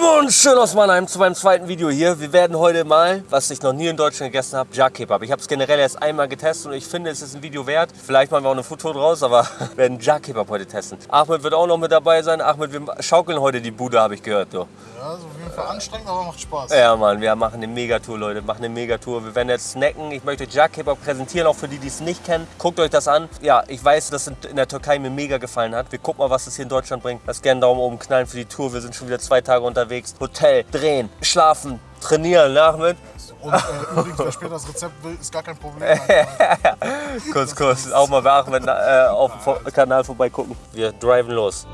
Und schön aus Mannheim zu meinem zweiten Video hier. Wir werden heute mal, was ich noch nie in Deutschland gegessen habe, Jack Kebab. Ich habe es generell erst einmal getestet und ich finde, es ist ein Video wert. Vielleicht machen wir auch eine Foto draus, aber wir werden Jack Kebab heute testen. Ahmed wird auch noch mit dabei sein. Ahmed, wir schaukeln heute die Bude, habe ich gehört. Du. Ja, ist auf jeden Fall anstrengend, aber macht Spaß. Ja, Mann, wir machen eine Megatour, Leute. Machen eine Megatour. Wir werden jetzt snacken. Ich möchte Jack Kebab präsentieren, auch für die, die es nicht kennen. Guckt euch das an. Ja, ich weiß, dass es in der Türkei mir mega gefallen hat. Wir gucken mal, was es hier in Deutschland bringt. Lasst gerne einen Daumen oben knallen für die Tour. Wir sind schon wieder zwei Tage unterwegs. Hotel, drehen, schlafen, trainieren, Nachmittag. Und äh, übrigens, wer später das Rezept will, ist gar kein Problem. kurz, kurz, auch mal bei Ahmed äh, auf dem Kanal vorbeigucken. Wir driven los.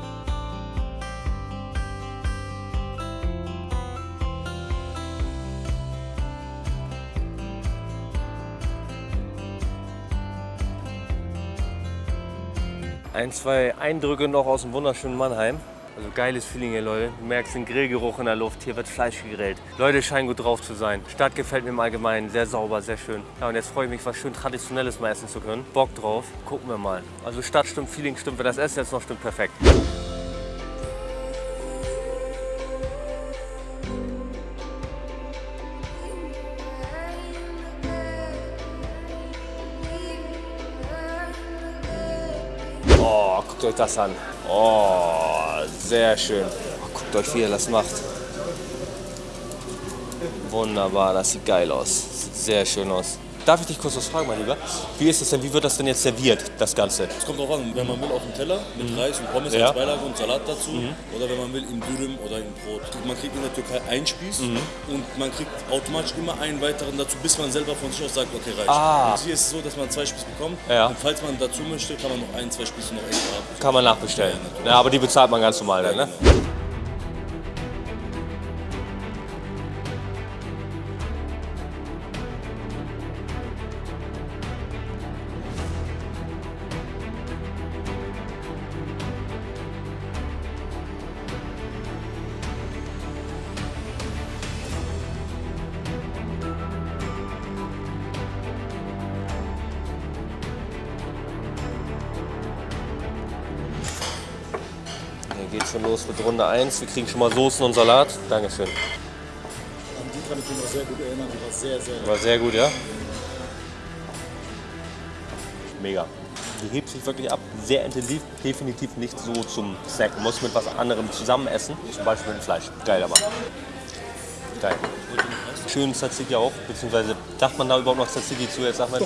Ein, zwei Eindrücke noch aus dem wunderschönen Mannheim. Also geiles Feeling hier, Leute. Du merkst den Grillgeruch in der Luft. Hier wird Fleisch gegrillt. Leute scheinen gut drauf zu sein. Stadt gefällt mir im Allgemeinen. Sehr sauber, sehr schön. Ja, und jetzt freue ich mich, was schön Traditionelles mal essen zu können. Bock drauf. Gucken wir mal. Also Stadt stimmt, Feeling stimmt. Wenn das Essen jetzt noch stimmt, perfekt. Oh, guckt euch das an. Oh, sehr schön. Oh, guckt euch, wie er das macht. Wunderbar, das sieht geil aus. Sieht sehr schön aus. Darf ich dich kurz was fragen, mein Lieber? Wie ist es denn, wie wird das denn jetzt serviert, das Ganze? Es kommt drauf an, wenn man will auf dem Teller mit Reis und Pommes Ja. als Beilage und Salat dazu oder wenn man will im Dürüm oder im Brot. Man kriegt in der Türkei einen Spieß und man kriegt automatisch immer einen weiteren dazu, bis man selber von sich aus sagt, okay, reicht. Ah. Und hier ist es so, dass man zwei Spieß bekommt Ja. und falls man dazu möchte, kann man noch ein, zwei Spieße noch extra haben. Kann man nachbestellen. Ja, aber die bezahlt man ganz normal dann, ne? Geht schon los mit Runde 1. Wir kriegen schon mal Soßen und Salat. Dankeschön. An die kann ich mich noch sehr gut erinnern. Die war sehr, sehr War sehr gut, ja? Mega. Die hebt sich wirklich ab. Sehr intensiv. Definitiv nicht so zum Snacken. Muss mit was anderem zusammen essen. Zum Beispiel mit Fleisch. Geil aber. Geil. Schön Tzatziki auch. Beziehungsweise, sagt man da überhaupt noch Tzatziki zu? Jetzt sagt man,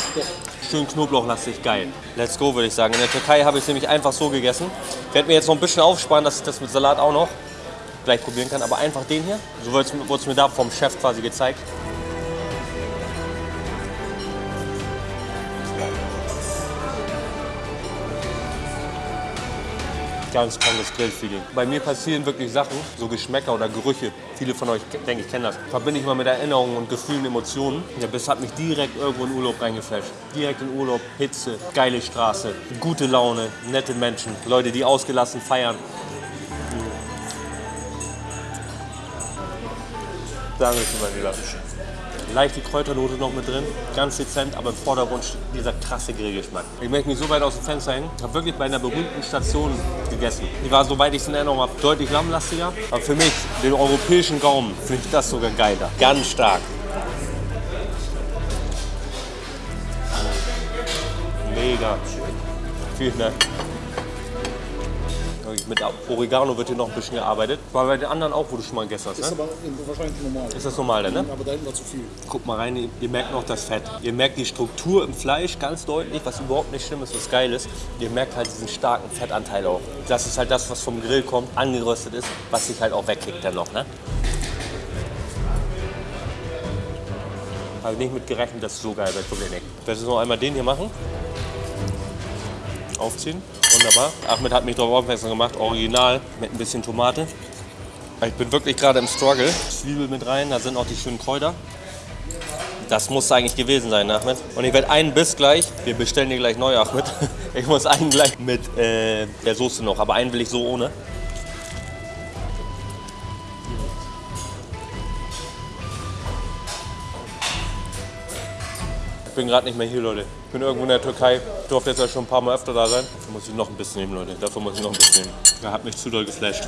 schön knoblauchlastig. Geil. Let's go, würde ich sagen. In der Türkei habe ich es nämlich einfach so gegessen. Ich werde mir jetzt noch ein bisschen aufsparen, dass ich das mit Salat auch noch gleich probieren kann. Aber einfach den hier. So wurde es- wurde es mir da vom Chef quasi gezeigt. Ganz krankes Grillfeeling. Bei mir passieren wirklich Sachen, so Geschmäcker oder Gerüche. Viele von euch, denke ich, kennen das. Verbinde ich mal mit Erinnerungen und Gefühlen, Emotionen. Ja, das hat mich direkt irgendwo in Urlaub reingeflasht. Direkt in Urlaub, Hitze, geile Straße, gute Laune, nette Menschen, Leute, die ausgelassen feiern. Mein Lieber. Leichte Kräuternote noch mit drin, ganz dezent, aber im Vordergrund dieser krasse Grillgeschmack. Ich möchte mich so weit aus dem Fenster hängen. Ich habe wirklich bei einer berühmten Station gegessen. Die war, soweit ich es in Erinnerung habe, deutlich lammlastiger. Aber für mich, den europäischen Gaumen, finde ich das sogar geiler. Ganz stark. Mega. Vielen Dank. Mit Oregano wird hier noch ein bisschen gearbeitet. War bei den anderen auch, wo du schon mal gegessen hast, Ist ne? aber wahrscheinlich normal. Ist das normal, denn, ne? Aber da hinten war zu viel. Guckt mal rein, ihr- merkt noch das Fett. Ihr merkt die Struktur im Fleisch ganz deutlich, was überhaupt nicht schlimm ist, was geil ist. Ihr merkt halt diesen starken Fettanteil auch. Das ist halt das, was vom Grill kommt, angeröstet ist, was sich halt auch wegkickt dann noch. Ne? Habe ich nicht mit gerechnet, dass es so geil wird, wirklich nicht. Ich werde jetzt noch einmal den hier machen. Aufziehen. Wunderbar. Ahmed hat mich darauf aufmerksam gemacht, original mit ein bisschen Tomate. Ich bin wirklich gerade im Struggle. Zwiebel mit rein, da sind auch die schönen Kräuter. Das muss eigentlich gewesen sein, Ahmed. Und ich werde einen Biss gleich, wir bestellen dir gleich neu, Ahmed. Ich muss einen gleich mit äh, der Soße noch, aber einen will ich so ohne. bin gerade nicht mehr hier, Leute. Ich bin irgendwo in der Türkei. Ich durfte jetzt ja schon ein paar Mal öfter da sein. Da muss ich noch ein bisschen nehmen, Leute. Dafür muss ich noch ein bisschen nehmen. Da hat mich zu doll geflasht.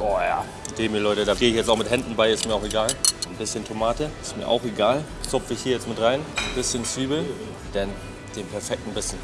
Oh ja, dem hier, Leute, da gehe ich jetzt auch mit Händen bei, ist mir auch egal. Ein bisschen Tomate, ist mir auch egal. Zupfe ich hier jetzt mit rein. Ein bisschen Zwiebel, denn den perfekten Bissen.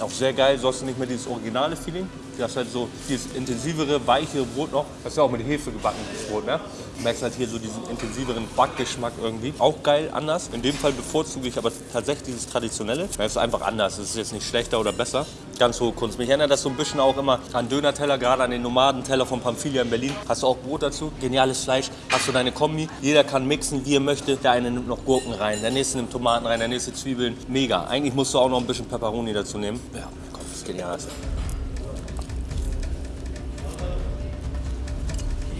Auch sehr geil, so hast du nicht mehr dieses originale Feeling. Du hast halt so dieses intensivere, weichere Brot noch. Das ist ja auch mit Hefe gebackenes Brot, ne? Du merkst halt hier so diesen intensiveren Backgeschmack irgendwie. Auch geil, anders. In dem Fall bevorzuge ich aber tatsächlich dieses Traditionelle. Es ist einfach anders. Es ist jetzt nicht schlechter oder besser. Ganz hohe Kunst. Mich erinnert das so ein bisschen auch immer an Döner-Teller, gerade an den Nomadenteller von Pamphilia in Berlin. Hast du auch Brot dazu? Geniales Fleisch. Hast du deine Kombi? Jeder kann mixen, wie er möchte. Der eine nimmt noch Gurken rein, der nächste nimmt Tomaten rein, der nächste Zwiebeln. Mega. Eigentlich musst du auch noch ein bisschen Peperoni dazu nehmen. Ja, komm, das ist genial.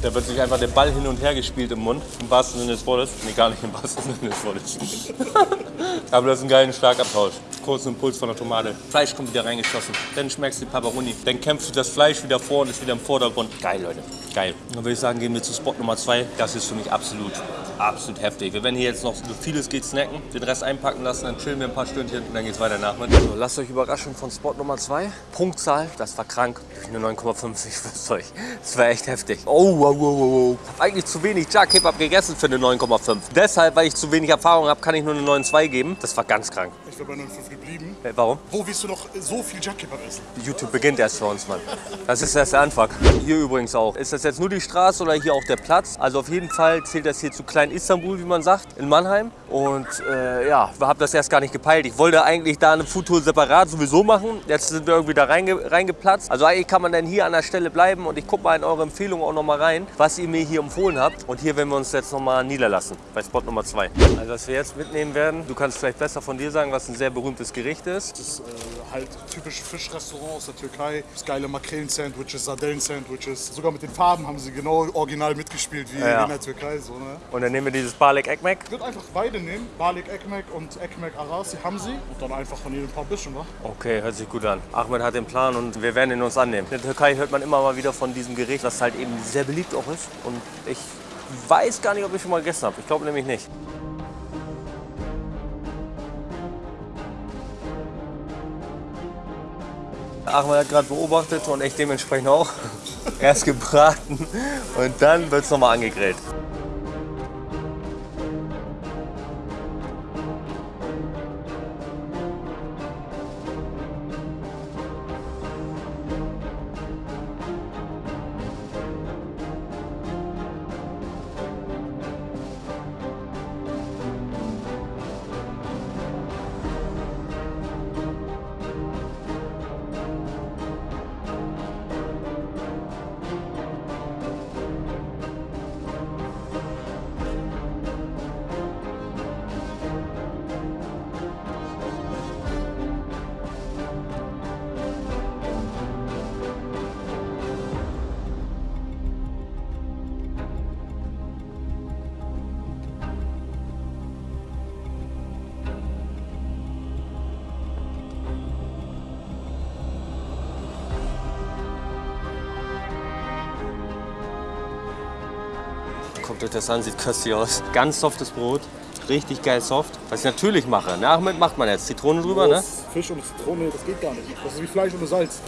Da wird sich einfach der Ball hin und her gespielt im Mund, im wahrsten Sinne des Wortes. Nee, gar nicht im wahrsten Sinne des Wortes. Aber das ist ein geiler Schlagabtausch. Kurzen Impuls von der Tomate. Fleisch kommt wieder reingeschossen. Dann schmeckst du die Paparoni. Dann kämpfst du das Fleisch wieder vor und ist wieder im Vordergrund. Geil, Leute. Geil. Dann würde ich sagen, gehen wir zu Spot Nummer 2. Das ist für mich absolut, absolut heftig. Wir werden hier jetzt noch so vieles geht snacken, den Rest einpacken lassen, dann chillen wir ein paar Stündchen und dann geht's weiter nach. So, lasst euch überraschen von Spot Nummer 2. Punktzahl, das war krank. Eine 9,5, ich schwör's euch. Das war echt heftig. Oh, wow, wow, wow. Hab eigentlich zu wenig Jack Kebab gegessen für eine 9,5. Deshalb, weil ich zu wenig Erfahrung habe, kann ich nur eine 9,2 geben. Das war ganz krank. Ich wäre bei 9,5 geblieben. Äh, warum? Wo willst du noch so viel Jack Kebab essen? YouTube beginnt erst für uns, Mann. Das ist erst der Anfang. Hier übrigens auch. Ist das jetzt nur die Straße oder hier auch der Platz? Also auf jeden Fall zählt das hier zu Klein Istanbul, wie man sagt, in Mannheim. Und äh, ja, wir haben das erst gar nicht gepeilt. Ich wollte eigentlich da eine Foodtour separat sowieso machen. Jetzt sind wir irgendwie da reinge reingeplatzt. Also eigentlich kann man dann hier an der Stelle bleiben und ich gucke mal in eure Empfehlungen auch noch mal rein, was ihr mir hier empfohlen habt. Und hier werden wir uns jetzt noch mal niederlassen, bei Spot Nummer 2. Also was wir jetzt mitnehmen werden, du kannst vielleicht besser von dir sagen, was ein sehr berühmtes Gericht ist. Das ist äh, halt typisch Fischrestaurant aus der Türkei. Das geile Makrelen-Sandwiches, Sardellen-Sandwiches. Sogar mit den Farben haben sie genau original mitgespielt wie Ja. in der Türkei. So, ne? Und dann nehmen wir dieses Balek Ekmek. Ich würde einfach beide nehmen, Balik Ekmek und Ekmek Arasi haben sie. Und dann einfach von jedem ein paar bisschen, wa? Okay, hört sich gut an. Ahmed hat den Plan und wir werden ihn uns annehmen. In der Türkei hört man immer mal wieder von diesem Gericht, das halt eben sehr beliebt auch ist. Und ich weiß gar nicht, ob ich schon mal gegessen habe. Ich glaube nämlich nicht. Ahmed hat gerade beobachtet und ich dementsprechend auch. Erst gebraten und dann wird es nochmal angegrillt. Guckt euch das an, sieht köstlich aus. Ganz softes Brot, richtig geil soft. Was ich natürlich mache, nach mit macht man jetzt Zitrone drüber, ne? Fisch und Zitrone, das geht gar nicht. Das ist wie Fleisch ohne Salz.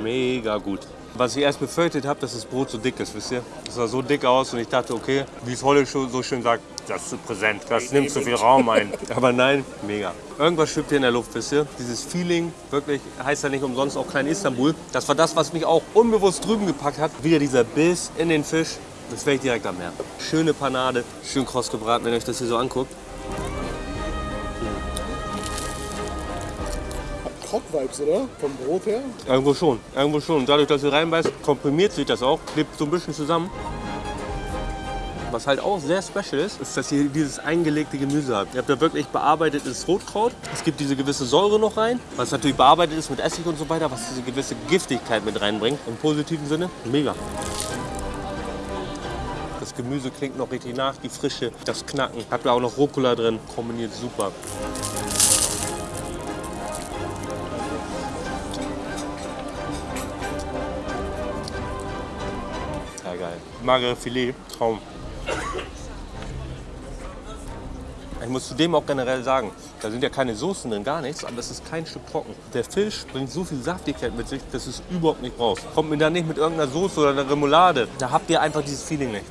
Mega gut. Was ich erst befürchtet habe, dass das Brot so dick ist, wisst ihr? Das sah so dick aus und ich dachte, okay, wie es Holle so schön sagt, das ist zu präsent, das nimmt zu viel Raum ein. Aber nein, mega. Irgendwas schwebt hier in der Luft, wisst ihr? Dieses Feeling, wirklich, heißt ja nicht umsonst auch Klein Istanbul. Das war das, was mich auch unbewusst drüben gepackt hat. Wieder dieser Biss in den Fisch. Das werde ich direkt am Meer. Schöne Panade, schön kross gebraten, wenn ihr euch das hier so anguckt. Krog-Vibes, oder? Vom Brot her. Irgendwo schon, irgendwo schon. Und dadurch, dass ihr reinbeißt, komprimiert sich das auch, klebt so ein bisschen zusammen. Was halt auch sehr special ist, ist, dass ihr dieses eingelegte Gemüse habt. Ihr habt da wirklich bearbeitetes Rotkraut. Es gibt diese gewisse Säure noch rein, was natürlich bearbeitet ist mit Essig und so weiter, was diese gewisse Giftigkeit mit reinbringt. Im positiven Sinne. Mega. Das Gemüse klingt noch richtig nach, die Frische, das Knacken. Habt ihr auch noch Rucola drin, kombiniert super. geil. Magere Filet, Traum. Ich muss zudem auch generell sagen, da sind ja keine Soßen drin, gar nichts, aber es ist kein Stück trocken. Der Fisch bringt so viel Saftigkeit mit sich, dass es überhaupt nicht brauchst. Kommt mir da nicht mit irgendeiner Soße oder einer Remoulade. Da habt ihr einfach dieses Feeling nicht.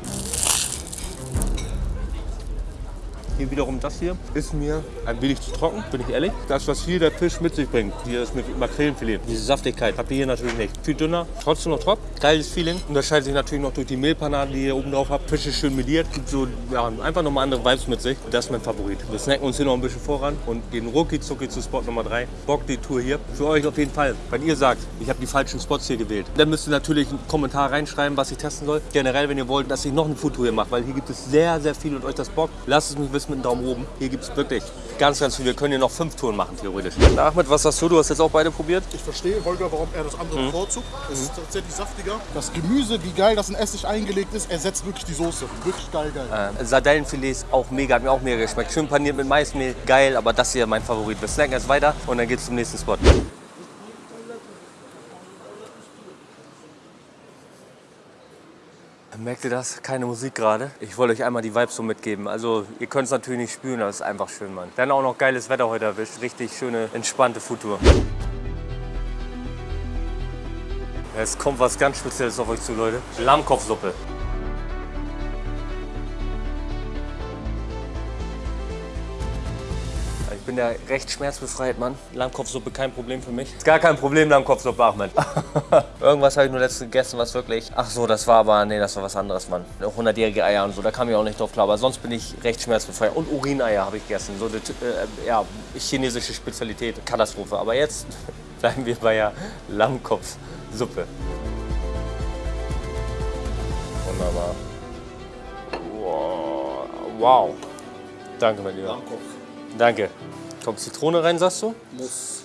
Hier wiederum das hier ist mir ein wenig zu trocken, bin ich ehrlich. Das, was hier der Fisch mit sich bringt, hier ist mit Makrelenfilet. Diese Saftigkeit habt ihr hier natürlich nicht. Viel dünner, trotzdem noch top. Geiles Feeling. Unterscheidet sich natürlich noch durch die Mehlpanade, die ihr oben drauf habt. Fisch ist schön meliert, gibt so ja, einfach nochmal andere Vibes mit sich. Das ist mein Favorit. Wir snacken uns hier noch ein bisschen voran und gehen rucki zucki zu Spot Nummer 3. Bock die Tour hier. Für euch auf jeden Fall. Wenn ihr sagt, ich habe die falschen Spots hier gewählt, dann müsst ihr natürlich einen Kommentar reinschreiben, was ich testen soll. Generell, wenn ihr wollt, dass ich noch eine Foodtour hier mache, weil hier gibt es sehr, sehr viel und euch das Bock. Lasst es mich wissen mit einem Daumen oben. Hier gibt es wirklich ganz, ganz viel. Wir können hier noch fünf Touren machen, theoretisch. Ahmed, was sagst du? Du hast jetzt auch beide probiert. Ich verstehe, Holger, warum er das andere Mhm. bevorzugt. Es ist tatsächlich saftiger. Das Gemüse, wie geil das in Essig eingelegt ist, ersetzt wirklich die Soße. Wirklich geil, geil. Äh, Sardellenfilet ist auch mega, hat mir auch mega geschmeckt. Schön paniert mit Maismehl, geil, aber das hier mein Favorit. Wir snacken jetzt weiter und dann geht's zum nächsten Spot. Merkt ihr das? Keine Musik gerade. Ich wollte euch einmal die Vibes so mitgeben. Also ihr könnt es natürlich nicht spüren, es ist einfach schön, Mann. Dann auch noch geiles Wetter heute erwischt. Richtig schöne, entspannte Foodtour. Es kommt was ganz Spezielles auf euch zu, Leute. Lammkopfsuppe. Bin ja recht schmerzbefreit, Mann. Lammkopfsuppe kein Problem für mich. Ist gar kein Problem, Lammkopfsuppe, Ahmed. Irgendwas habe ich nur letztens gegessen, was wirklich... Ach so, das war aber... Nee, das war was anderes, Mann. 100-jährige Eier und so, da kam ich auch nicht drauf klar. Aber sonst bin ich recht schmerzbefreit. Und Urineier habe ich gegessen. So eine äh, ja, chinesische Spezialität. Katastrophe. Aber jetzt bleiben wir bei der Lammkopfsuppe. Wunderbar. Wow. wow. Danke, mein Lieber. Danke. Kommt Zitrone rein, sagst du? Muss.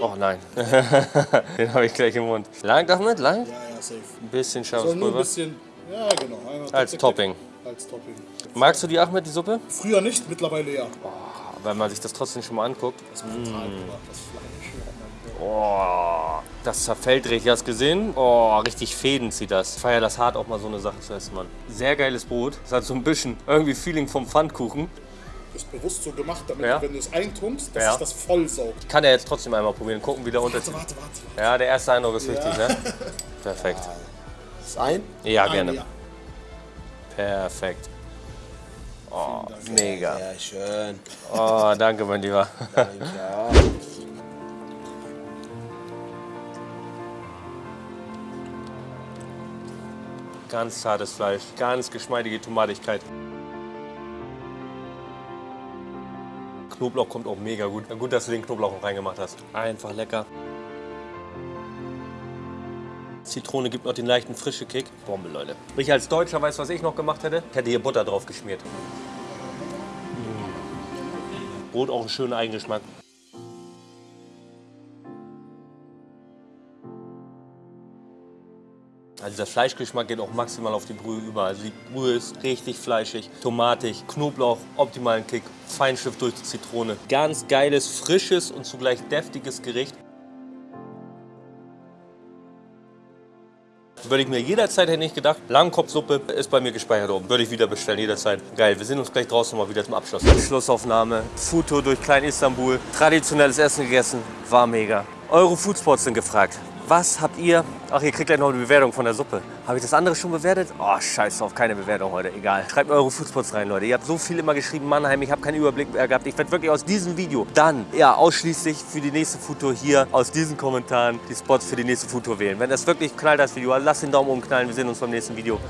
Oh nein. Den habe ich gleich im Mund. Langt Ahmed? Langt? Ja, ja, safe. Ein bisschen Soll nur ein bisschen. Ja, genau. Einmal Als tick, tick, Topping. tick. Als Topping. Magst du die Ahmed, die Suppe? Früher nicht, mittlerweile ja. Wenn man sich das trotzdem schon mal anguckt. Das ist brutal gemacht, das Fleisch. Oh, das zerfällt richtig. Hast du gesehen? Oh, richtig Fäden zieht das. Ich feier das hart, auch mal so eine Sache zu essen, Mann. Sehr geiles Brot. Es hat so ein bisschen irgendwie Feeling vom Pfannkuchen. Ist bewusst so gemacht, damit Ja. du, wenn du es eintunkst, dass Ja. sich das voll saugt. Ich kann ja jetzt trotzdem einmal probieren, gucken, wie der Unterschied Warte, warte, warte. Ja, der erste Eindruck ist wichtig, ne? Perfekt. Ein? Ja, Ah, gerne. ja. Perfekt. Oh, mega. Sehr schön. Oh, danke, mein Lieber. Ja. Ganz zartes Fleisch, ganz geschmeidige Tomatigkeit. Knoblauch kommt auch mega gut. Gut, dass du den Knoblauch auch reingemacht hast. Einfach lecker. Zitrone gibt noch den leichten frische Kick. Bombe, Leute. Ich als Deutscher weiß, was ich noch gemacht hätte. Ich hätte hier Butter drauf geschmiert. Mm. Brot auch einen schönen Eigengeschmack. Also der Fleischgeschmack geht auch maximal auf die Brühe über. Also die Brühe ist richtig fleischig, tomatig, Knoblauch, optimalen Kick, Feinschliff durch die Zitrone. Ganz geiles, frisches und zugleich deftiges Gericht. Würde ich mir jederzeit hätte nicht gedacht. Langkopfsuppe ist bei mir gespeichert oben. Würde ich wieder bestellen, jederzeit. Geil, wir sehen uns gleich draußen mal wieder zum Abschluss. Schlussaufnahme. Foodtour durch Klein Istanbul. Traditionelles Essen gegessen. War mega. Eure Foodspots sind gefragt. Was habt ihr? Ach, ihr kriegt gleich noch eine Bewertung von der Suppe. Habe ich das andere schon bewertet? Oh, scheiß drauf, keine Bewertung heute. Egal. Schreibt mir eure Foodspots rein, Leute. Ihr habt so viel immer geschrieben, Mannheim, ich habe keinen Überblick mehr gehabt. Ich werde wirklich aus diesem Video dann, ja, ausschließlich für die nächste Foodtour hier aus diesen Kommentaren die Spots für die nächste Foodtour wählen. Wenn das wirklich knallt, das Video, lasst den Daumen oben knallen. Wir sehen uns beim nächsten Video.